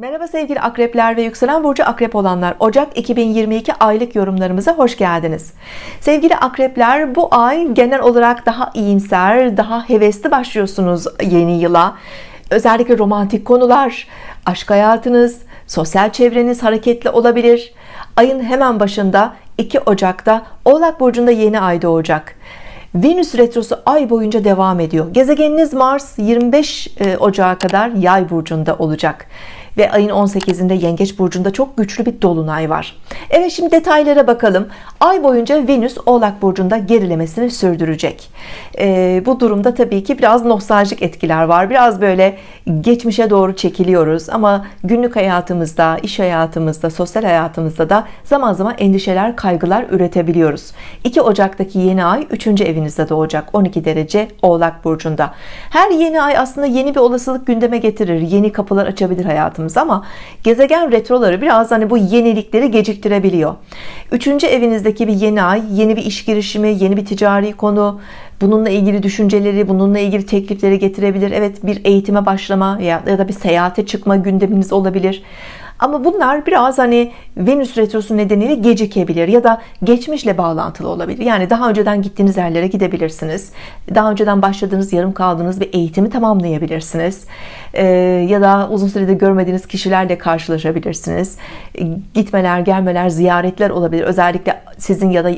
Merhaba sevgili akrepler ve yükselen burcu akrep olanlar. Ocak 2022 aylık yorumlarımıza hoş geldiniz. Sevgili akrepler bu ay genel olarak daha iyimser daha hevesli başlıyorsunuz yeni yıla. Özellikle romantik konular aşk hayatınız sosyal çevreniz hareketli olabilir. Ayın hemen başında 2 Ocak'ta Oğlak Burcu'nda yeni ay doğacak. Venüs retrosu ay boyunca devam ediyor. Gezegeniniz Mars 25 e, Ocak'a kadar yay burcunda olacak ve ayın 18'inde Yengeç burcunda çok güçlü bir dolunay var. Evet şimdi detaylara bakalım. Ay boyunca Venüs Oğlak burcunda gerilemesini sürdürecek. Ee, bu durumda tabii ki biraz nostaljik etkiler var. Biraz böyle geçmişe doğru çekiliyoruz ama günlük hayatımızda, iş hayatımızda, sosyal hayatımızda da zaman zaman endişeler, kaygılar üretebiliyoruz. 2 Ocak'taki yeni ay 3. evinizde doğacak. 12 derece Oğlak burcunda. Her yeni ay aslında yeni bir olasılık gündeme getirir. Yeni kapılar açabilir hayatımızda hayatımız ama gezegen retroları biraz hani bu yenilikleri geciktirebiliyor. Üçüncü evinizdeki bir yeni ay, yeni bir iş girişimi, yeni bir ticari konu, bununla ilgili düşünceleri, bununla ilgili teklifleri getirebilir. Evet bir eğitime başlama ya da bir seyahate çıkma gündeminiz olabilir. Ama bunlar biraz hani Venüs retrosu nedeniyle gecikebilir ya da geçmişle bağlantılı olabilir. Yani daha önceden gittiğiniz yerlere gidebilirsiniz. Daha önceden başladığınız, yarım kaldığınız bir eğitimi tamamlayabilirsiniz. Ee, ya da uzun süredir görmediğiniz kişilerle karşılaşabilirsiniz. Gitmeler, gelmeler, ziyaretler olabilir. Özellikle sizin ya da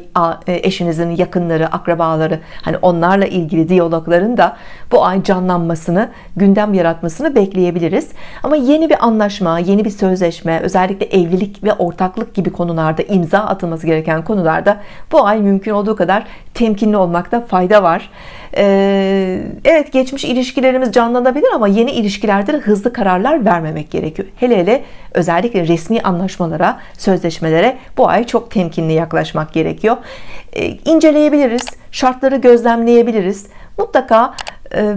e, eşinizin yakınları, akrabaları hani onlarla ilgili diyalogların da bu ay canlanmasını, gündem yaratmasını bekleyebiliriz. Ama yeni bir anlaşma, yeni bir sözleşme, özellikle evlilik ve ortaklık gibi konularda imza atılması gereken konularda bu ay mümkün olduğu kadar temkinli olmakta fayda var. Ee, evet geçmiş ilişkilerimiz canlanabilir ama yeni ilişkilerde de hızlı kararlar vermemek gerekiyor. Hele hele özellikle resmi anlaşmalara, sözleşmelere bu ay çok temkinli yaklaşmak gerekiyor. Ee, inceleyebiliriz, şartları gözlemleyebiliriz. Mutlaka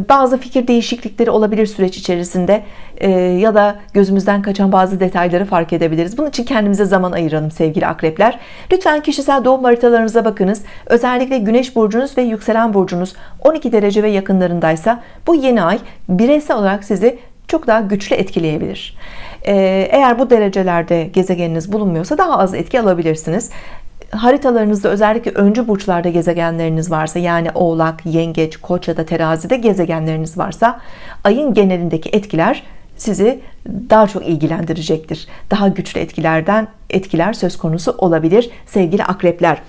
bazı fikir değişiklikleri olabilir süreç içerisinde e, ya da gözümüzden kaçan bazı detayları fark edebiliriz. Bunun için kendimize zaman ayıralım sevgili akrepler. Lütfen kişisel doğum haritalarınıza bakınız. Özellikle güneş burcunuz ve yükselen burcunuz 12 derece ve yakınlarındaysa bu yeni ay bireysel olarak sizi çok daha güçlü etkileyebilir. E, eğer bu derecelerde gezegeniniz bulunmuyorsa daha az etki alabilirsiniz haritalarınızda özellikle öncü burçlarda gezegenleriniz varsa yani oğlak yengeç koç ya da terazide gezegenleriniz varsa ayın genelindeki etkiler sizi daha çok ilgilendirecektir. Daha güçlü etkilerden etkiler söz konusu olabilir sevgili akrepler.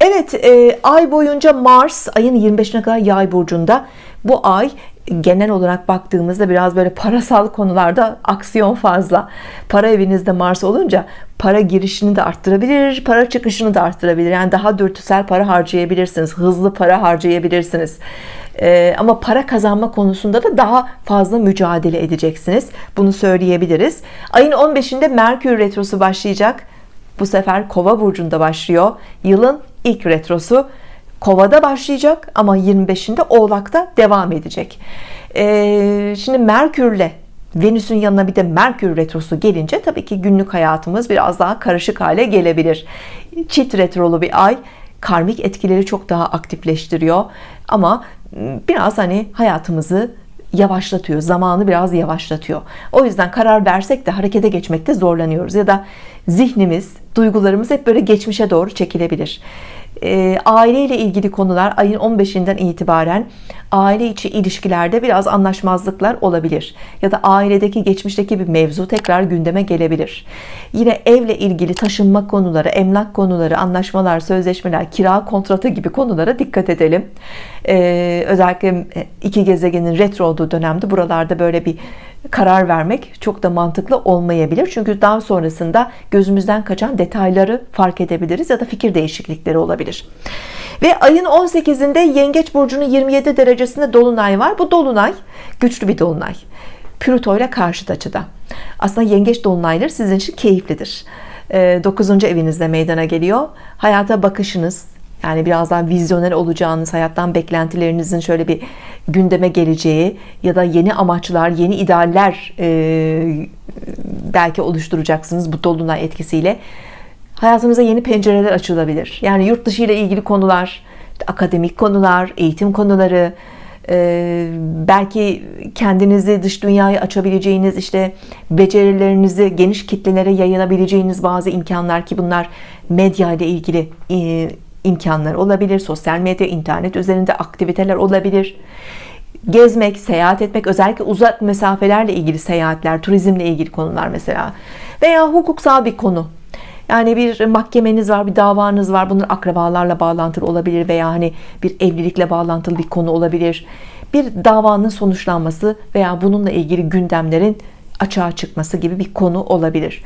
Evet e, ay boyunca Mars ayın 25'ine kadar yay burcunda. Bu ay genel olarak baktığımızda biraz böyle parasal konularda aksiyon fazla. Para evinizde Mars olunca para girişini de arttırabilir para çıkışını da arttırabilir. Yani daha dürtüsel para harcayabilirsiniz hızlı para harcayabilirsiniz. Ee, ama para kazanma konusunda da daha fazla mücadele edeceksiniz. Bunu söyleyebiliriz. Ayın 15'inde Merkür retrosu başlayacak. Bu sefer kova burcunda başlıyor. Yılın ilk retrosu kovada başlayacak ama 25'inde oğlakta devam edecek. Ee, şimdi Merkürle Venüs'ün yanına bir de Merkür retrosu gelince tabii ki günlük hayatımız biraz daha karışık hale gelebilir. Çift retrolu bir ay karmik etkileri çok daha aktifleştiriyor. Ama biraz hani hayatımızı yavaşlatıyor zamanı biraz yavaşlatıyor. O yüzden karar versek de harekete geçmekte zorlanıyoruz ya da zihnimiz duygularımız hep böyle geçmişe doğru çekilebilir e, aileyle ilgili konular ayın 15'inden itibaren aile içi ilişkilerde biraz anlaşmazlıklar olabilir ya da ailedeki geçmişteki bir mevzu tekrar gündeme gelebilir. Yine evle ilgili taşınma konuları emlak konuları anlaşmalar sözleşmeler kira kontratı gibi konulara dikkat edelim. Ee, özellikle iki gezegenin retro olduğu dönemde buralarda böyle bir karar vermek çok da mantıklı olmayabilir. Çünkü daha sonrasında gözümüzden kaçan detayları fark edebiliriz ya da fikir değişiklikleri olabilir. Ve ayın 18'inde Yengeç burcunun 27 derecesinde dolunay var. Bu dolunay güçlü bir dolunay. Plüto ile karşıt açıda. Aslında yengeç dolunayları sizin için keyiflidir. 9. Ee, evinizde meydana geliyor. Hayata bakışınız yani biraz daha vizyoner olacağınız hayattan beklentilerinizin şöyle bir gündeme geleceği ya da yeni amaçlar yeni idealler e, belki oluşturacaksınız bu dolunay etkisiyle. Hayatınıza yeni pencereler açılabilir. Yani yurt dışı ile ilgili konular akademik konular eğitim konuları Ee, belki kendinizi dış dünyaya açabileceğiniz işte becerilerinizi geniş kitlelere yayılabileceğiniz bazı imkanlar ki bunlar medya ile ilgili e, imkanlar olabilir sosyal medya internet üzerinde aktiviteler olabilir gezmek seyahat etmek özellikle uzak mesafelerle ilgili seyahatler turizmle ilgili konular mesela veya hukuksal bir konu yani bir mahkemeniz var, bir davanız var. Bunun akrabalarla bağlantılı olabilir veya hani bir evlilikle bağlantılı bir konu olabilir. Bir davanın sonuçlanması veya bununla ilgili gündemlerin açığa çıkması gibi bir konu olabilir.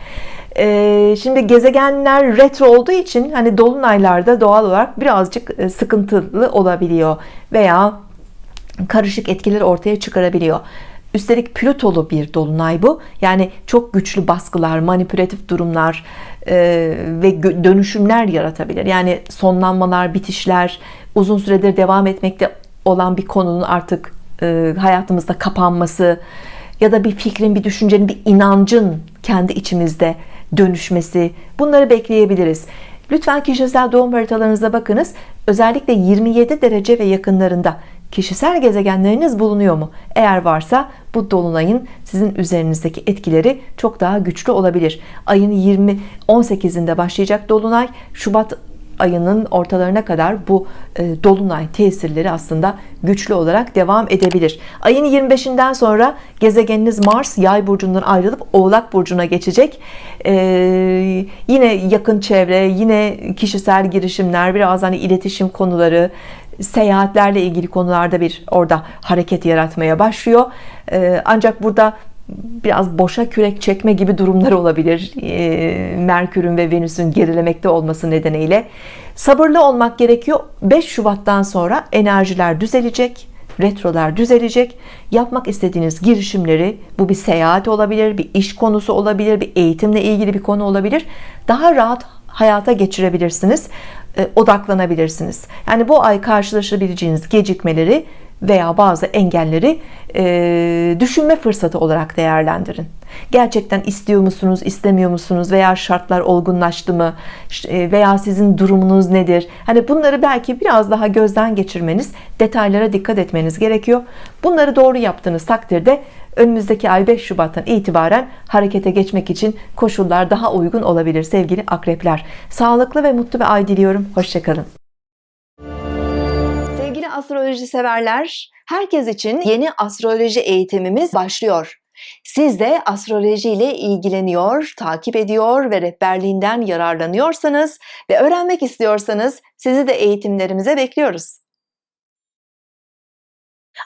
Ee, şimdi gezegenler retro olduğu için hani dolunaylarda doğal olarak birazcık e, sıkıntılı olabiliyor veya karışık etkiler ortaya çıkarabiliyor. Üstelik Plütolu bir dolunay bu. Yani çok güçlü baskılar, manipülatif durumlar e, ve dönüşümler yaratabilir. Yani sonlanmalar, bitişler, uzun süredir devam etmekte olan bir konunun artık e, hayatımızda kapanması ya da bir fikrin, bir düşüncenin, bir inancın kendi içimizde dönüşmesi bunları bekleyebiliriz. Lütfen kişisel doğum haritalarınıza bakınız. Özellikle 27 derece ve yakınlarında kişisel gezegenleriniz bulunuyor mu? Eğer varsa bu dolunayın sizin üzerinizdeki etkileri çok daha güçlü olabilir. Ayın 20 18'inde başlayacak dolunay Şubat ayının ortalarına kadar bu e, dolunay tesirleri aslında güçlü olarak devam edebilir. Ayın 25'inden sonra gezegeniniz Mars yay burcundan ayrılıp oğlak burcuna geçecek. Ee, yine yakın çevre, yine kişisel girişimler, biraz hani iletişim konuları, seyahatlerle ilgili konularda bir orada hareket yaratmaya başlıyor. Ee, ancak burada biraz boşa kürek çekme gibi durumlar olabilir. Ee, Merkür'ün ve Venüs'ün gerilemekte olması nedeniyle sabırlı olmak gerekiyor. 5 Şubat'tan sonra enerjiler düzelecek retrolar düzelecek yapmak istediğiniz girişimleri bu bir seyahat olabilir bir iş konusu olabilir bir eğitimle ilgili bir konu olabilir daha rahat hayata geçirebilirsiniz e, odaklanabilirsiniz yani bu ay karşılaşabileceğiniz gecikmeleri veya bazı engelleri e, düşünme fırsatı olarak değerlendirin. Gerçekten istiyor musunuz istemiyor musunuz veya şartlar olgunlaştı mı? E, veya sizin durumunuz nedir? Hani bunları belki biraz daha gözden geçirmeniz detaylara dikkat etmeniz gerekiyor. Bunları doğru yaptığınız takdirde önümüzdeki ay 5 Şubat'tan itibaren harekete geçmek için koşullar daha uygun olabilir sevgili akrepler. Sağlıklı ve mutlu bir ay diliyorum. Hoşçakalın astroloji severler herkes için yeni astroloji eğitimimiz başlıyor siz de astroloji ile ilgileniyor, takip ediyor ve rehberliğinden yararlanıyorsanız ve öğrenmek istiyorsanız sizi de eğitimlerimize bekliyoruz.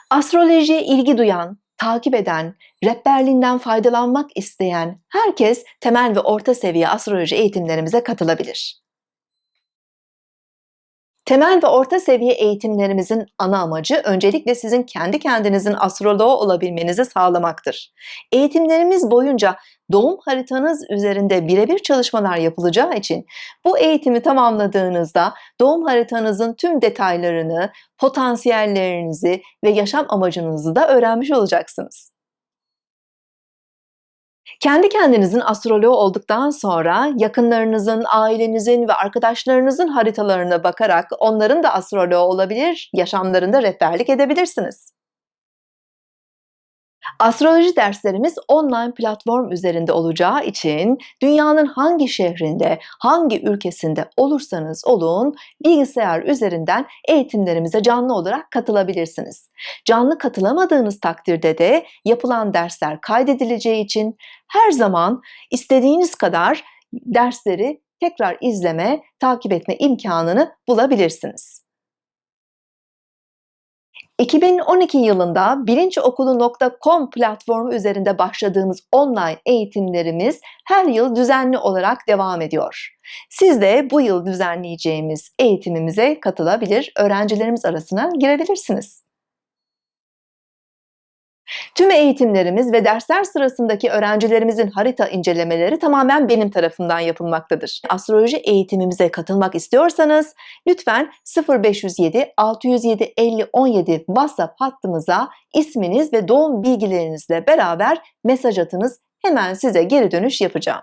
Astrolojiye ilgi duyan, takip eden, rehberliğinden faydalanmak isteyen herkes temel ve orta seviye astroloji eğitimlerimize katılabilir. Temel ve orta seviye eğitimlerimizin ana amacı öncelikle sizin kendi kendinizin astroloğu olabilmenizi sağlamaktır. Eğitimlerimiz boyunca doğum haritanız üzerinde birebir çalışmalar yapılacağı için bu eğitimi tamamladığınızda doğum haritanızın tüm detaylarını, potansiyellerinizi ve yaşam amacınızı da öğrenmiş olacaksınız. Kendi kendinizin astroloğu olduktan sonra yakınlarınızın, ailenizin ve arkadaşlarınızın haritalarına bakarak onların da astroloğu olabilir, yaşamlarında rehberlik edebilirsiniz. Astroloji derslerimiz online platform üzerinde olacağı için dünyanın hangi şehrinde, hangi ülkesinde olursanız olun bilgisayar üzerinden eğitimlerimize canlı olarak katılabilirsiniz. Canlı katılamadığınız takdirde de yapılan dersler kaydedileceği için her zaman istediğiniz kadar dersleri tekrar izleme, takip etme imkanını bulabilirsiniz. 2012 yılında bilinçokulu.com platformu üzerinde başladığımız online eğitimlerimiz her yıl düzenli olarak devam ediyor. Siz de bu yıl düzenleyeceğimiz eğitimimize katılabilir, öğrencilerimiz arasına girebilirsiniz. Tüm eğitimlerimiz ve dersler sırasındaki öğrencilerimizin harita incelemeleri tamamen benim tarafından yapılmaktadır. Astroloji eğitimimize katılmak istiyorsanız lütfen 0507 607 50 17 WhatsApp hattımıza isminiz ve doğum bilgilerinizle beraber mesaj atınız. Hemen size geri dönüş yapacağım.